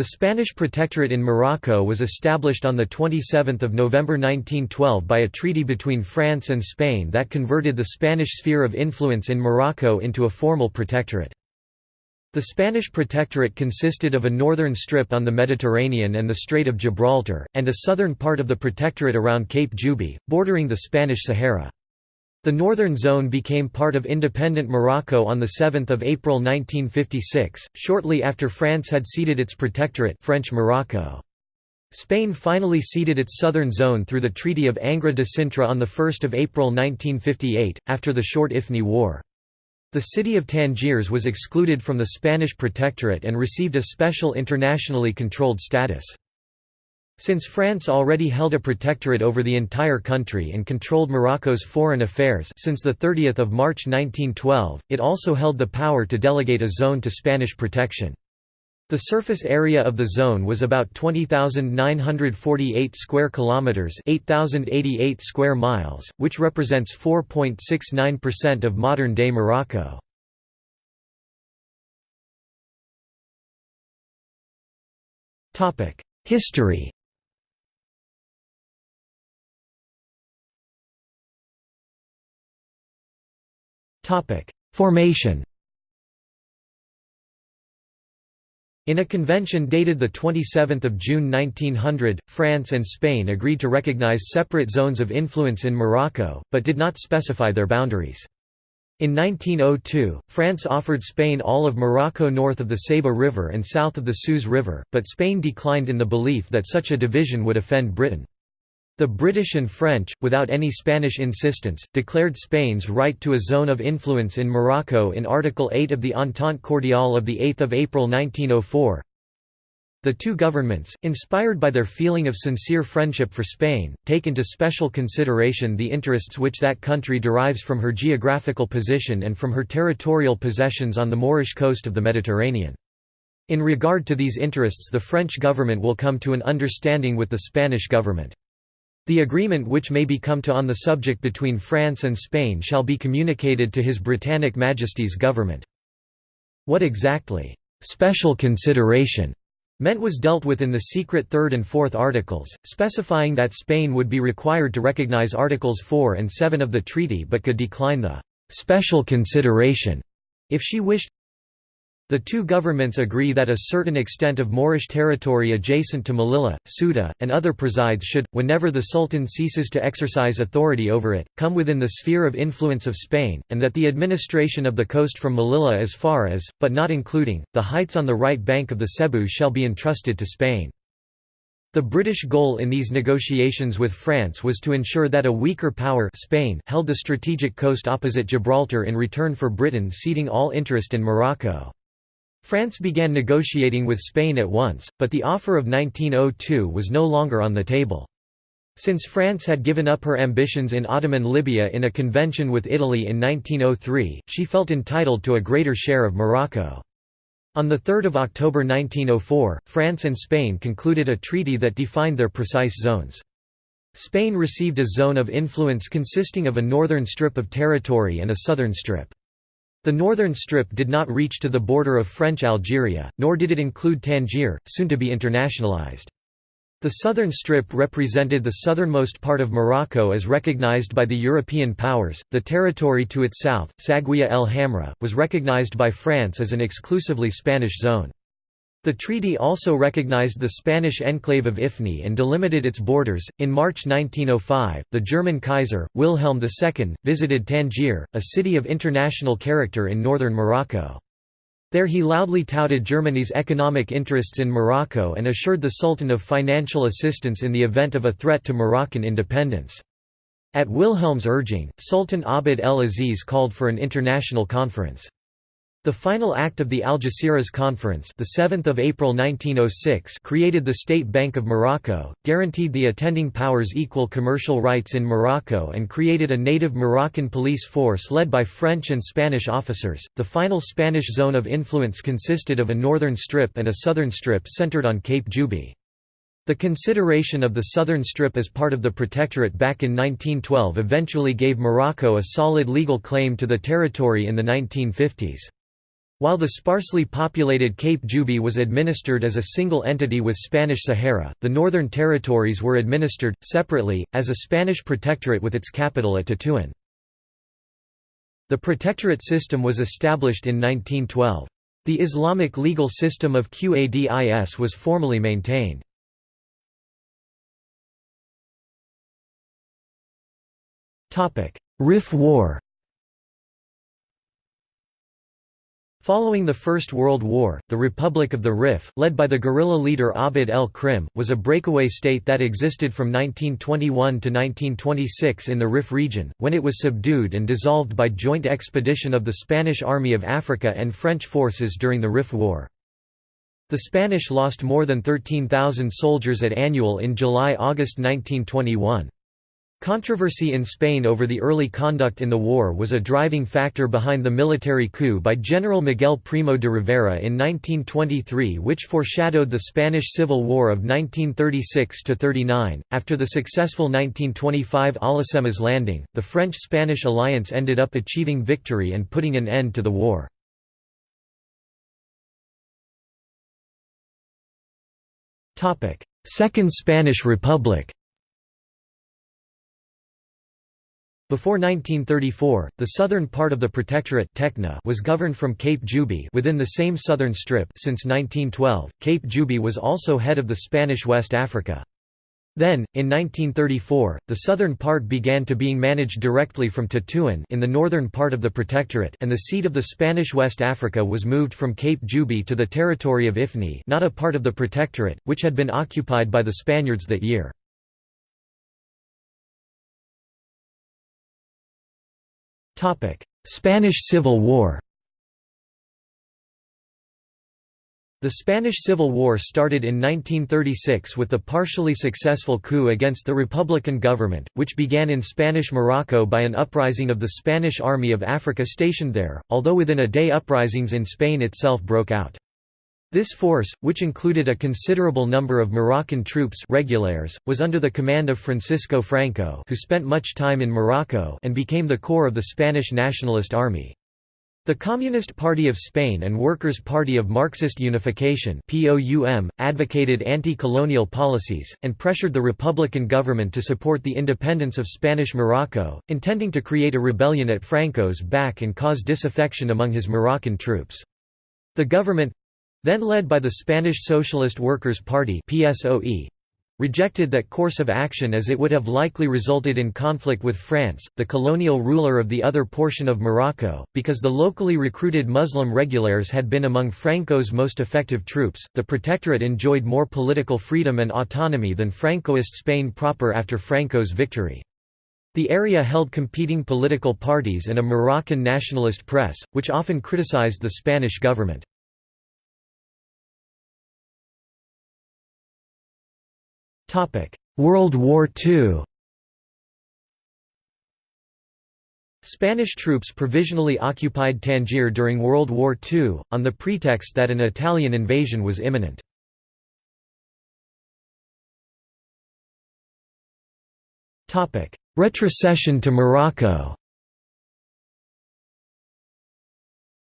The Spanish Protectorate in Morocco was established on 27 November 1912 by a treaty between France and Spain that converted the Spanish sphere of influence in Morocco into a formal protectorate. The Spanish Protectorate consisted of a northern strip on the Mediterranean and the Strait of Gibraltar, and a southern part of the Protectorate around Cape Juby, bordering the Spanish Sahara. The northern zone became part of independent Morocco on 7 April 1956, shortly after France had ceded its protectorate French Morocco. Spain finally ceded its southern zone through the Treaty of Angra de Cintra on 1 April 1958, after the short Ifni War. The city of Tangiers was excluded from the Spanish protectorate and received a special internationally controlled status. Since France already held a protectorate over the entire country and controlled Morocco's foreign affairs since 30 March 1912, it also held the power to delegate a zone to Spanish protection. The surface area of the zone was about 20,948 square kilometers, 8,088 square miles, which represents 4.69% of modern-day Morocco. Topic: History Formation In a convention dated 27 June 1900, France and Spain agreed to recognize separate zones of influence in Morocco, but did not specify their boundaries. In 1902, France offered Spain all of Morocco north of the Sebou River and south of the Sous River, but Spain declined in the belief that such a division would offend Britain. The British and French, without any Spanish insistence, declared Spain's right to a zone of influence in Morocco in Article 8 of the Entente Cordiale of 8 April 1904. The two governments, inspired by their feeling of sincere friendship for Spain, take into special consideration the interests which that country derives from her geographical position and from her territorial possessions on the Moorish coast of the Mediterranean. In regard to these interests the French government will come to an understanding with the Spanish government. The agreement which may be come to on the subject between France and Spain shall be communicated to His Britannic Majesty's government. What exactly, "'special consideration' meant was dealt with in the secret third and fourth articles, specifying that Spain would be required to recognize Articles 4 and 7 of the treaty but could decline the "'special consideration' if she wished the two governments agree that a certain extent of Moorish territory adjacent to Melilla, Ceuta, and other presides should, whenever the Sultan ceases to exercise authority over it, come within the sphere of influence of Spain, and that the administration of the coast from Melilla as far as, but not including, the heights on the right bank of the Sebou shall be entrusted to Spain. The British goal in these negotiations with France was to ensure that a weaker power Spain held the strategic coast opposite Gibraltar in return for Britain ceding all interest in Morocco. France began negotiating with Spain at once, but the offer of 1902 was no longer on the table. Since France had given up her ambitions in Ottoman Libya in a convention with Italy in 1903, she felt entitled to a greater share of Morocco. On 3 October 1904, France and Spain concluded a treaty that defined their precise zones. Spain received a zone of influence consisting of a northern strip of territory and a southern strip. The northern strip did not reach to the border of French Algeria, nor did it include Tangier, soon to be internationalized. The southern strip represented the southernmost part of Morocco as recognized by the European powers. The territory to its south, Saguiya el Hamra, was recognized by France as an exclusively Spanish zone. The treaty also recognized the Spanish enclave of Ifni and delimited its borders. In March 1905, the German Kaiser, Wilhelm II, visited Tangier, a city of international character in northern Morocco. There he loudly touted Germany's economic interests in Morocco and assured the Sultan of financial assistance in the event of a threat to Moroccan independence. At Wilhelm's urging, Sultan Abd el-Aziz called for an international conference. The final act of the Algeciras Conference the 7th of April 1906 created the State Bank of Morocco, guaranteed the attending powers equal commercial rights in Morocco and created a native Moroccan police force led by French and Spanish officers. The final Spanish zone of influence consisted of a northern strip and a southern strip centered on Cape Juby. The consideration of the southern strip as part of the protectorate back in 1912 eventually gave Morocco a solid legal claim to the territory in the 1950s. While the sparsely populated Cape Juby was administered as a single entity with Spanish Sahara, the Northern Territories were administered, separately, as a Spanish protectorate with its capital at Tetuan. The protectorate system was established in 1912. The Islamic legal system of Qadis was formally maintained. Rif War Following the First World War, the Republic of the Rif, led by the guerrilla leader Abd el-Krim, was a breakaway state that existed from 1921 to 1926 in the Rif region, when it was subdued and dissolved by joint expedition of the Spanish Army of Africa and French forces during the Rif War. The Spanish lost more than 13,000 soldiers at Annual in July–August 1921. Controversy in Spain over the early conduct in the war was a driving factor behind the military coup by General Miguel Primo de Rivera in 1923 which foreshadowed the Spanish Civil War of 1936–39. After the successful 1925 Alhucemas landing, the French-Spanish alliance ended up achieving victory and putting an end to the war. Second Spanish Republic Before 1934, the southern part of the Protectorate Tekna was governed from Cape Juby within the same southern strip since 1912. Cape Juby was also head of the Spanish West Africa. Then, in 1934, the southern part began to being managed directly from Tetuan in the northern part of the Protectorate and the seat of the Spanish West Africa was moved from Cape Juby to the territory of Ifni not a part of the Protectorate, which had been occupied by the Spaniards that year. Spanish Civil War The Spanish Civil War started in 1936 with the partially successful coup against the Republican government, which began in Spanish Morocco by an uprising of the Spanish Army of Africa stationed there, although within a day uprisings in Spain itself broke out. This force, which included a considerable number of Moroccan troops regulares, was under the command of Francisco Franco who spent much time in Morocco and became the core of the Spanish Nationalist Army. The Communist Party of Spain and Workers' Party of Marxist Unification advocated anti-colonial policies, and pressured the Republican government to support the independence of Spanish Morocco, intending to create a rebellion at Franco's back and cause disaffection among his Moroccan troops. The government, then led by the Spanish Socialist Workers' Party PSOE, rejected that course of action as it would have likely resulted in conflict with France, the colonial ruler of the other portion of Morocco, because the locally recruited Muslim regulars had been among Franco's most effective troops. The Protectorate enjoyed more political freedom and autonomy than Francoist Spain proper after Franco's victory. The area held competing political parties and a Moroccan nationalist press, which often criticized the Spanish government. World War II Spanish troops provisionally occupied Tangier during World War II, on the pretext that an Italian invasion was imminent. Retrocession to Morocco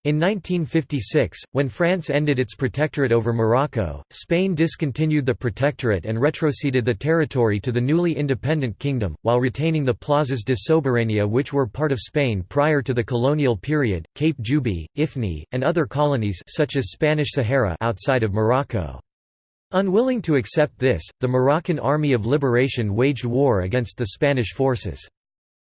In 1956, when France ended its protectorate over Morocco, Spain discontinued the protectorate and retroceded the territory to the newly independent kingdom, while retaining the plazas de soberania which were part of Spain prior to the colonial period, Cape Juby, Ifni, and other colonies such as Spanish Sahara outside of Morocco. Unwilling to accept this, the Moroccan Army of Liberation waged war against the Spanish forces.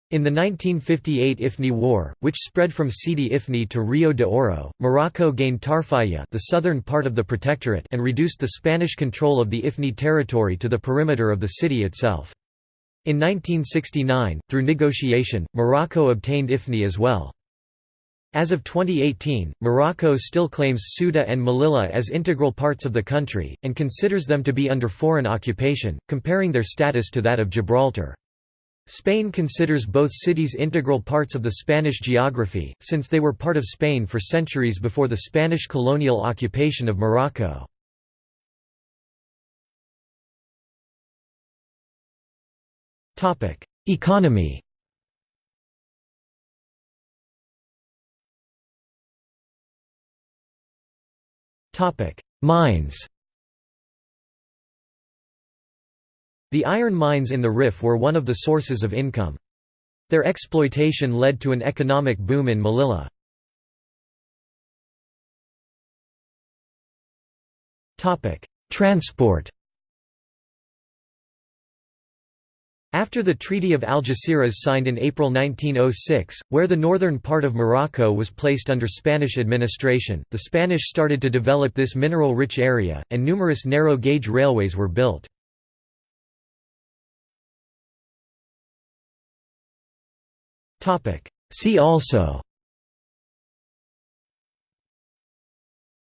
In the 1958 Ifni War, which spread from Sidi Ifni to Rio de Oro, Morocco gained Tarfaya the southern part of the protectorate and reduced the Spanish control of the Ifni territory to the perimeter of the city itself. In 1969, through negotiation, Morocco obtained Ifni as well. As of 2018, Morocco still claims Ceuta and Melilla as integral parts of the country, and considers them to be under foreign occupation, comparing their status to that of Gibraltar. Spain considers both cities integral parts of the Spanish geography, since they were part of Spain for centuries before the Spanish colonial occupation of Morocco. Economy Mines The iron mines in the Rif were one of the sources of income. Their exploitation led to an economic boom in Melilla. Transport After the Treaty of Algeciras signed in April 1906, where the northern part of Morocco was placed under Spanish administration, the Spanish started to develop this mineral-rich area, and numerous narrow-gauge railways were built. See also.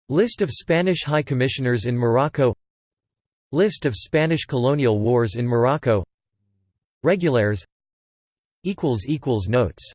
List of Spanish High Commissioners in Morocco. List of Spanish colonial wars in Morocco. Regulares Notes